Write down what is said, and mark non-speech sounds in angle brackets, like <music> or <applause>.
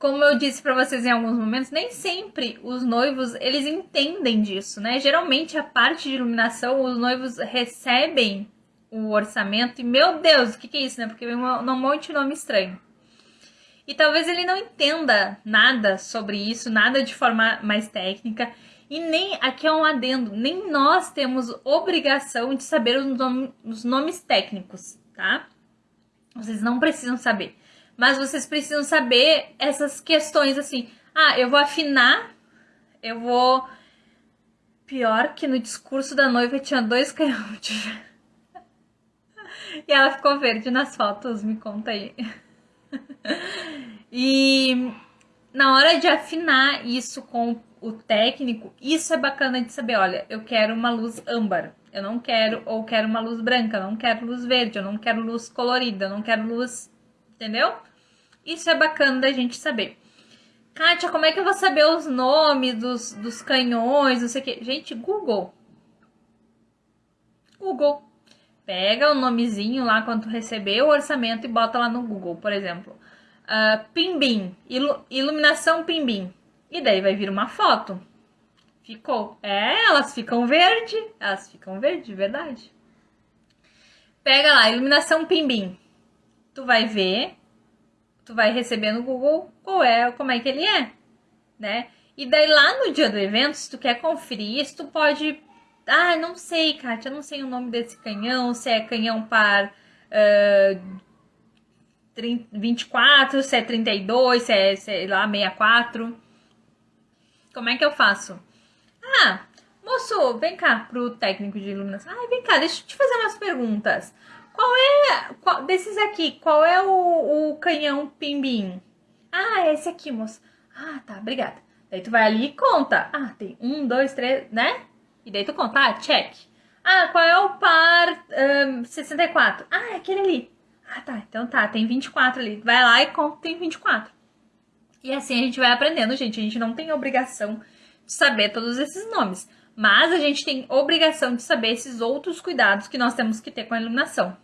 como eu disse para vocês em alguns momentos, nem sempre os noivos eles entendem disso, né? Geralmente a parte de iluminação, os noivos recebem o orçamento e meu Deus, o que, que é isso, né? Porque vem um, monte de nome estranho. E talvez ele não entenda nada sobre isso, nada de forma mais técnica. E nem, aqui é um adendo, nem nós temos obrigação de saber os, os nomes técnicos, tá? Vocês não precisam saber. Mas vocês precisam saber essas questões assim. Ah, eu vou afinar, eu vou. Pior que no discurso da noiva tinha dois <laughs> canhões. e ela ficou verde nas fotos, me conta aí. e na hora de afinar isso com o técnico, isso é bacana de saber. Olha, eu quero uma luz âmbar, eu não quero, ou quero uma luz branca, eu não quero luz verde, eu não quero luz colorida, eu não quero luz. Entendeu? Isso é bacana da gente saber. Kátia, como é que eu vou saber os nomes dos, dos canhões, não sei o que? Gente, Google. Google. Pega o nomezinho lá quando tu receber o orçamento e bota lá no Google, por exemplo uh, Pimbim, ilu iluminação Pimbim. E daí vai vir uma foto. Ficou. É, elas ficam verde. Elas ficam verde, verdade. Pega lá, iluminação Pimbim. Tu vai ver, tu vai receber no Google qual é, como é que ele é, né? E daí lá no dia do evento, se tu quer conferir isso, tu pode... Ah, não sei, Kátia, não sei o nome desse canhão, se é canhão par uh, 24, se é 32, se é, sei lá, 64. Como é que eu faço? Ah, moço, vem cá pro técnico de iluminação. Ah, vem cá, deixa eu te fazer umas perguntas. Qual é, qual, desses aqui, qual é o, o canhão pimbim? Ah, é esse aqui, moço. Ah, tá, obrigada. Daí tu vai ali e conta. Ah, tem um, dois, três, né? E daí tu conta, ah, check. Ah, qual é o par um, 64? Ah, é aquele ali. Ah, tá. Então tá, tem 24 ali. Vai lá e conta tem 24. E assim a gente vai aprendendo, gente. A gente não tem obrigação de saber todos esses nomes. Mas a gente tem obrigação de saber esses outros cuidados que nós temos que ter com a iluminação.